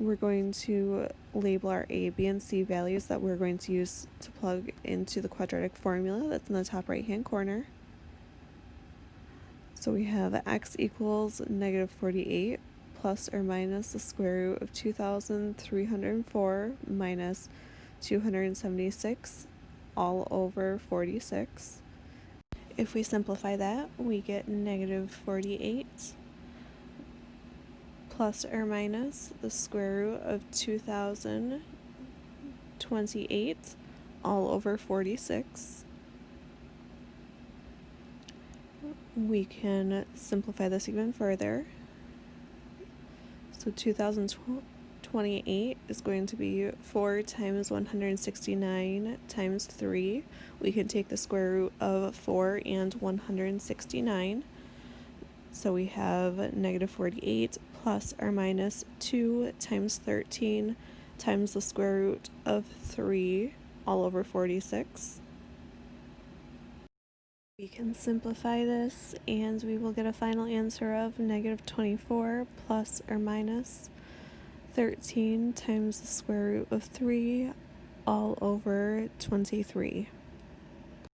we're going to label our A, B, and C values that we're going to use to plug into the quadratic formula that's in the top right hand corner. So we have x equals negative 48 plus or minus the square root of 2304 minus 276 all over 46. If we simplify that, we get negative 48 plus or minus the square root of 2028 all over 46. We can simplify this even further. So 2028 is going to be 4 times 169 times 3. We can take the square root of 4 and 169. So we have negative 48 plus or minus 2 times 13 times the square root of 3 all over 46. We can simplify this and we will get a final answer of negative 24 plus or minus 13 times the square root of 3 all over 23.